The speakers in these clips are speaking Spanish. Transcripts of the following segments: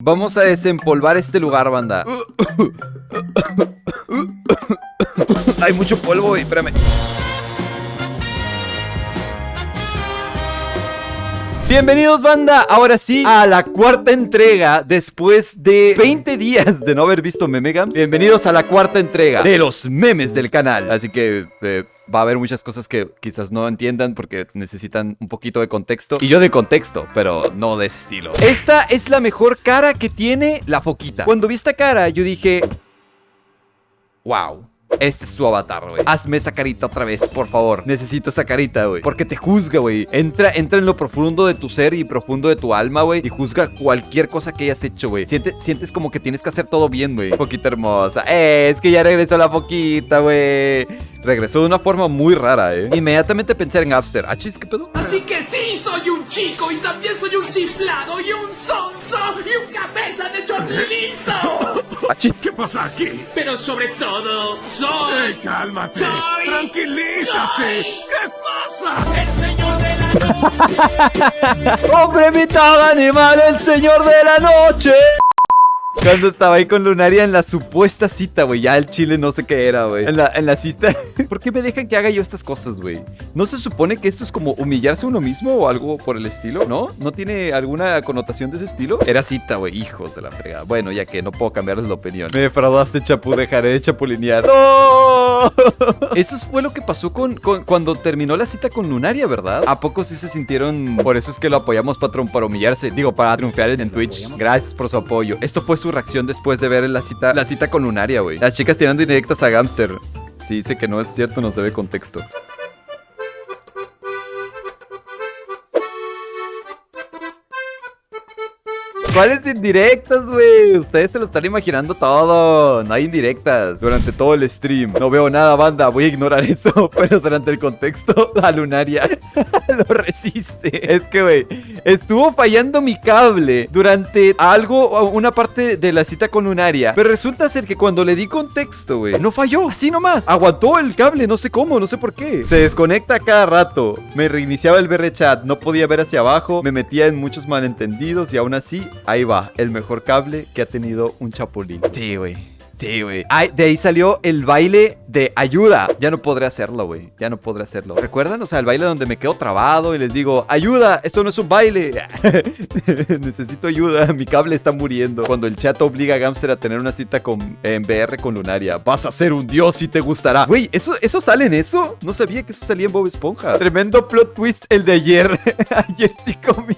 Vamos a desempolvar este lugar, banda. Hay mucho polvo, güey, espérame. Bienvenidos banda, ahora sí, a la cuarta entrega después de 20 días de no haber visto Memegams Bienvenidos a la cuarta entrega de los memes del canal Así que eh, va a haber muchas cosas que quizás no entiendan porque necesitan un poquito de contexto. Y yo de contexto, pero no de ese estilo. Esta es la mejor cara que tiene la foquita. Cuando vi esta cara yo dije... Wow este es su avatar, güey. Hazme esa carita otra vez, por favor. Necesito esa carita, güey. Porque te juzga, güey. Entra, entra en lo profundo de tu ser y profundo de tu alma, güey Y juzga cualquier cosa que hayas hecho, güey. Sientes, sientes como que tienes que hacer todo bien, güey. Poquita hermosa. Eh, es que ya regresó la poquita, güey. Regresó de una forma muy rara, eh. Inmediatamente pensé en Gapster ¿Ah, chis, qué pedo? Así que sí, soy un chico y también soy un chiflado y un sonso y un cabeza de chorlito ¿Qué pasa aquí? Pero sobre todo, soy... ¡Eh, cálmate! Soy- ¡Tranquilízate! soy- ¿Qué pasa? el señor de la noche. ¡Hombre mitad animal, el señor de la noche! Cuando estaba ahí con Lunaria en la supuesta cita, güey Ya el chile no sé qué era, güey en la, en la cita ¿Por qué me dejan que haga yo estas cosas, güey? ¿No se supone que esto es como humillarse a uno mismo o algo por el estilo? ¿No? ¿No tiene alguna connotación de ese estilo? Era cita, güey, hijos de la fregada Bueno, ya que no puedo cambiarles la opinión Me defraudaste, Chapu, dejaré de chapulinear ¡No! Eso fue lo que pasó con, con- cuando terminó la cita con Lunaria, ¿verdad? ¿A poco sí se sintieron? Por eso es que lo apoyamos, patrón, para humillarse. Digo, para triunfar en Twitch. Gracias por su apoyo. Esto fue su reacción después de ver la cita, la cita con Lunaria, güey. Las chicas tirando indirectas a Gamster. Si dice que no es cierto, no se ve contexto. ¿Cuáles indirectas, güey? Ustedes se lo están imaginando todo. No hay indirectas durante todo el stream. No veo nada, banda. Voy a ignorar eso. Pero durante el contexto, la lunaria lo resiste. Es que, güey, estuvo fallando mi cable durante algo, una parte de la cita con lunaria. Pero resulta ser que cuando le di contexto, güey, no falló. Así nomás. Aguantó el cable, no sé cómo, no sé por qué. Se desconecta cada rato. Me reiniciaba el BR chat. No podía ver hacia abajo. Me metía en muchos malentendidos. Y aún así, ahí va. El mejor cable que ha tenido un chapulín. Sí, güey. Sí, güey. De ahí salió el baile de ayuda. Ya no podré hacerlo, güey. Ya no podré hacerlo. ¿Recuerdan? O sea, el baile donde me quedo trabado y les digo, ayuda, esto no es un baile. Necesito ayuda, mi cable está muriendo. Cuando el chat obliga a Gamster a tener una cita con, en VR con Lunaria. Vas a ser un dios y te gustará. Güey, ¿eso, ¿eso sale en eso? No sabía que eso salía en Bob Esponja. Tremendo plot twist el de ayer. ayer sí comí.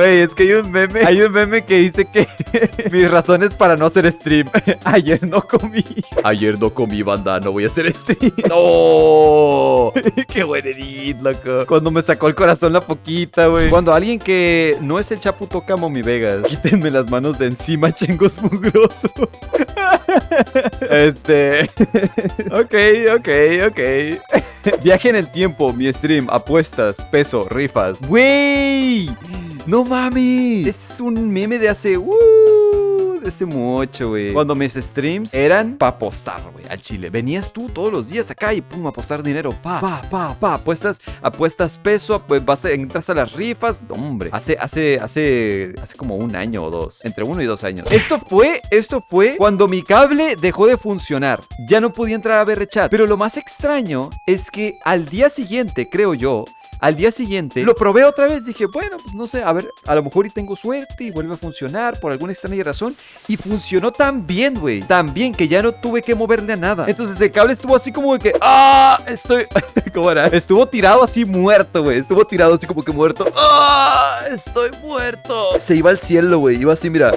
Güey, es que hay un meme, hay un meme que dice que mis razones para no hacer stream. Ayer no comí. Ayer no comí, banda, no voy a hacer stream. No. Qué buen edit, loco. Cuando me sacó el corazón la poquita, güey. Cuando alguien que no es el Chapu toca Momi Vegas. Quítenme las manos de encima, chengos mugrosos. Este. ok, ok, ok. Viaje en el tiempo, mi stream, apuestas, peso, rifas. ¡Wey! ¡No mames! Este es un meme de hace. Uh, de hace mucho, güey. Cuando mis streams eran pa' apostar, güey, al chile. Venías tú todos los días acá y pum, apostar dinero. Pa, pa, pa, pa. Apuestas, apuestas peso, pues vas a, entras a las rifas. Hombre. Hace, hace, hace, hace como un año o dos. Entre uno y dos años. Esto fue, esto fue cuando mi cable dejó de funcionar. Ya no podía entrar a ver chat. Pero lo más extraño es que al día siguiente, creo yo, al día siguiente lo probé otra vez. Dije, bueno, pues no sé, a ver, a lo mejor y tengo suerte y vuelve a funcionar por alguna extraña razón. Y funcionó tan bien, güey. Tan bien que ya no tuve que moverle a nada. Entonces el cable estuvo así como de que, ¡ah! Estoy. ¿Cómo era? Estuvo tirado así muerto, güey. Estuvo tirado así como que muerto. ¡Ah! Estoy muerto. Se iba al cielo, güey. Iba así, mira.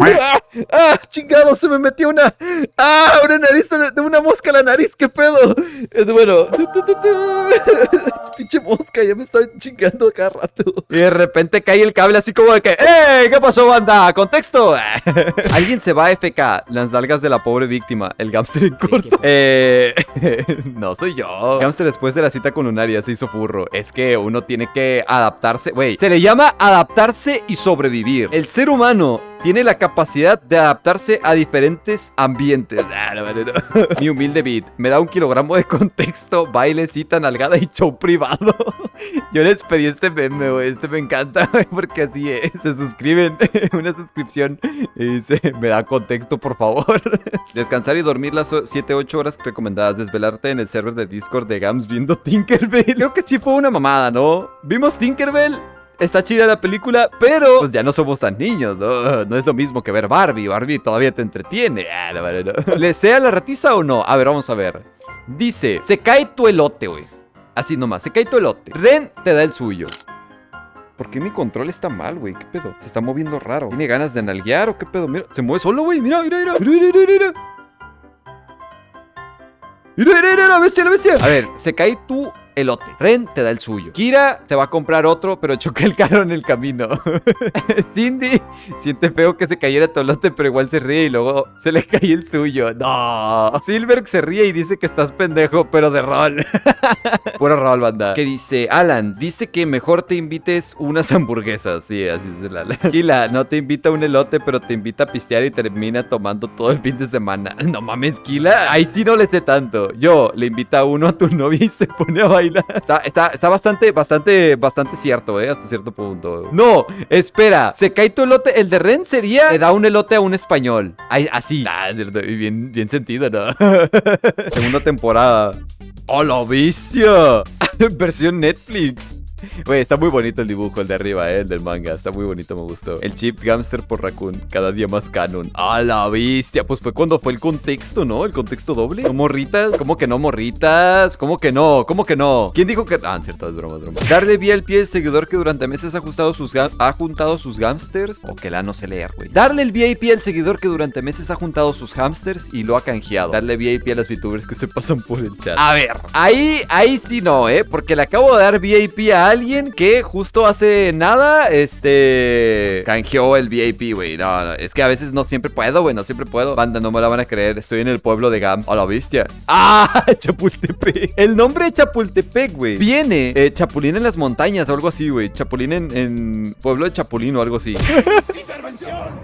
¡Ah! ¡Ah! ¡Chingado! Se me metió una. ¡Ah! Una nariz de una mosca a la nariz. ¿Qué pedo? Es bueno. Pinche mosca, ya me estoy chingando cada rato. Y de repente cae el cable así como de que. ¡Eh! ¿Qué pasó, banda? ¡Contexto! Alguien se va a FK. Las nalgas de la pobre víctima. El gamster en corto. Eh. no soy yo. Gamster después de la cita con Lunaria se hizo furro. Es que uno tiene que adaptarse. Güey, se le llama adaptarse y sobrevivir. El ser humano tiene la capacidad de adaptarse a diferentes ambientes. Ah, no, no, no. Mi humilde beat. Me da un kilogramo de contexto, baile, cita, nalgada y show privado. Yo les pedí este meme, güey. Este me encanta, porque así es. Se suscriben, una suscripción y dice, me da contexto, por favor. Descansar y dormir las 7-8 horas recomendadas. Desvelarte en el server de Discord de Gams viendo Tinkerbell. Creo que sí fue una mamada, ¿no? Vimos Tinkerbell Está chida la película, pero pues ya no somos tan niños, ¿no? No es lo mismo que ver Barbie. Barbie todavía te entretiene. Ah. ¿Le sea la ratiza o no? A ver, vamos a ver. Dice, se cae tu elote, güey. Así nomás, se cae tu elote. Ren te da el suyo. ¿Por qué mi control está mal, güey? ¿Qué pedo? Se está moviendo raro. ¿Tiene ganas de nalguear o qué pedo? Mira, se mueve solo, güey. Mira, mira, mira. Mira, mira, mira, mira. Mira, mira, mira, la bestia, la bestia. A ver, se cae tu elote. Ren te da el suyo. Kira te va a comprar otro, pero choca el carro en el camino. Cindy siente feo que se cayera tu elote, pero igual se ríe y luego se le cae el suyo. No. Silverg se ríe y dice que estás pendejo, pero de rol. Puro rol, banda. Que dice, Alan, dice que mejor te invites unas hamburguesas. Sí, así es Alan. Kila, no te invita un elote, pero te invita a pistear y termina tomando todo el fin de semana. No mames, Kila. Ahí sí no le esté tanto. Yo, le invita a uno a tu novia y se pone a bailar. Está, bastante, bastante, bastante cierto, eh, hasta cierto punto. No, espera. Se cae tu elote. El de Ren sería, le da un elote a un español. Ay, así. Ah, es cierto. Bien, bien sentido, ¿no? Segunda temporada. ¡Oh, la bestia! Versión Netflix. Güey, está muy bonito el dibujo, el de arriba, eh, el del manga. Está muy bonito, me gustó. El chip Gamster por Raccoon, cada día más canon. ¡A la bestia! Pues fue cuando fue el contexto, ¿no? El contexto doble. ¿No morritas? ¿Cómo que no morritas? ¿Cómo que no? ¿Cómo que no? ¿Quién dijo que.? Ah, cierto, es broma, es broma. Darle vía al pie al seguidor que durante meses ha, ajustado sus ha juntado sus hamsters. O que la no sé leer, güey. Darle el VIP al seguidor que durante meses ha juntado sus hamsters y lo ha canjeado. Darle VIP a las VTubers que se pasan por el chat. A ver, ahí, ahí sí no, ¿eh? Porque le acabo de dar VIP a alguien que justo hace nada, este... Canjeó el VIP, güey. No, no, es que a veces no siempre puedo, güey. No siempre puedo. Banda, no me la van a creer. Estoy en el pueblo de Gams. A la bestia. ¡Ah! Chapultepec. El nombre de Chapultepec, güey. Viene eh, Chapulín en las montañas o algo así, güey. Chapulín en, en pueblo de Chapulín o algo así. ¡Intervención!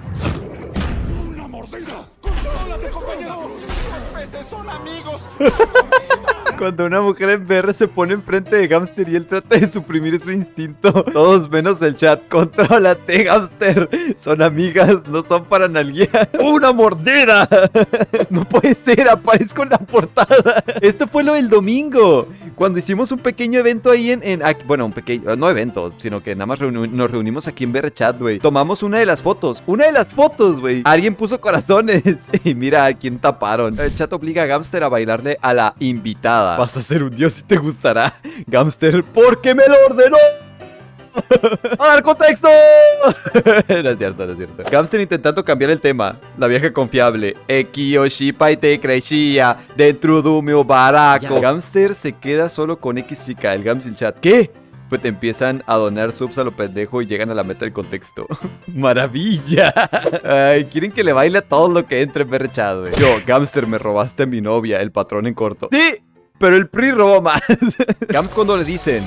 ¡Una mordida! ¡Contrólate, compañero! ¡Los peces son amigos! Cuando una mujer en VR se pone enfrente de Gamster y él trata de suprimir su instinto. Todos menos el chat. Contrólate, Gamster. Son amigas, no son para nalguear. ¡Una mordida! No puede ser, aparezco en la portada. Esto fue lo del domingo. Cuando hicimos un pequeño evento ahí en. en- aquí- bueno, un pequeño. No evento, sino que nada más reuni- nos reunimos aquí en VR Chat, güey. Tomamos una de las fotos. Una de las fotos, güey. Alguien puso corazones. Y mira a quién taparon. El chat obliga a Gamster a bailarle a la invitada. Vas a ser un dios y te gustará. Gamster, porque me lo ordenó. ¡A dar contexto! no es cierto, no es cierto. Gamster intentando cambiar el tema. La vieja confiable. Ekiyoshipa y te crecía dentro de baraco. Gamster se queda solo con X chica. El Gams y el chat. ¿Qué? Pues te empiezan a donar subs a lo pendejo y llegan a la meta del contexto. ¡Maravilla! Ay, quieren que le baile a todo lo que entre chat, güey. Yo, Gamster, me robaste a mi novia, el patrón en corto. ¡Sí! Pero el PRI robó más. Gams cuando le dicen.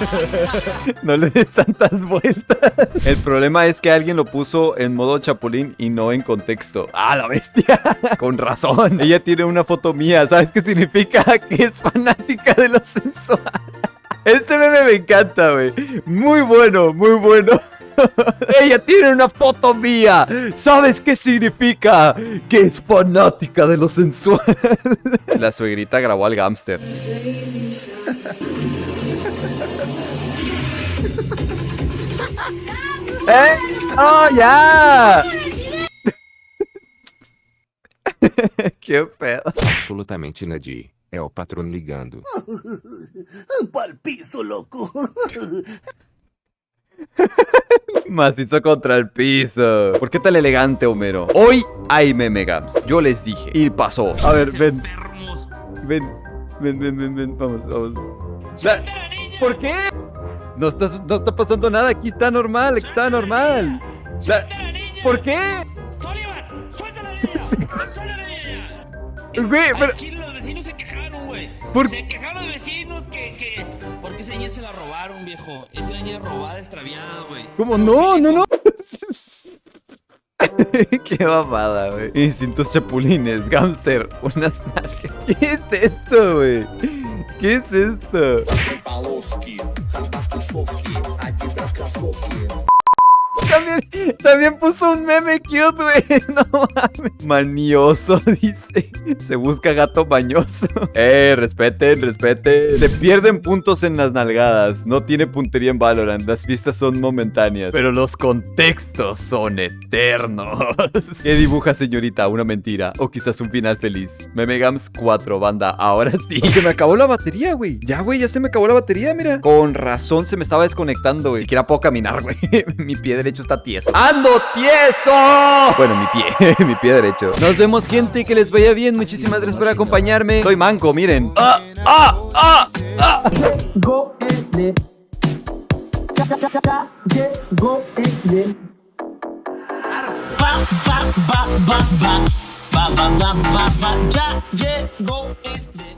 No le des tantas vueltas. El problema es que alguien lo puso en modo chapulín y no en contexto. ¡Ah, la bestia! Con razón. Ella tiene una foto mía. ¿Sabes qué significa? Que es fanática de lo sensual. Este meme me encanta, güey. Muy bueno, muy bueno. Ella tiene una foto mía. ¿Sabes qué significa? Que es fanática de lo sensual. La suegrita grabó al gámster. ¿Eh? ¡Oh, ya! que pedo. Absolutamente Nadi. É o patrono ligando. Pa'l piso, loco. Macizo contra el piso. ¿Por qué tan elegante, Homero? Hoy hay meme gams. Yo les dije. Y pasó. A ver, ven. Ven. Ven, ven, ven, ven. Vamos, vamos. La- ¿Por qué? No está, no está pasando nada. Aquí está normal. Aquí está normal. La- ¿Por qué? Güey, pero- chile los vecinos se quejaron, güey. ¿Por- Se quejaron los vecinos que, que... Porque esa niña se la robaron, viejo. Es una niña robada, extraviada, güey. ¿Cómo? No, no, no. Qué babada, güey. Instintos chapulines, gamster, unas nalgas. ¿Qué es esto, güey? ¿Qué es esto? También, también puso un meme cute, güey. No mames. Manioso, dice. Se busca gato bañoso. Eh, respeten, respeten. Le pierden puntos en las nalgadas. No tiene puntería en Valorant. Las pistas son momentáneas. Pero los contextos son eternos. ¿Qué dibuja, señorita? ¿Una mentira? O quizás un final feliz. Memegams 4, banda. Ahora sí. Se me acabó la batería, güey. Ya, güey, ya se me acabó la batería, mira. Con razón se me estaba desconectando, güey. Siquiera puedo caminar, güey. Mi pie derecho derecho está tieso. ¡Ando tieso! Bueno, mi pie, mi pie derecho. Nos vemos, gente, que les vaya bien. Muchísimas gracias por acompañarme. Soy manco, miren. ¡Ah! ¡Ah! ¡Ah! ¡Ah! ba ba ba ba ba ba ya llegó este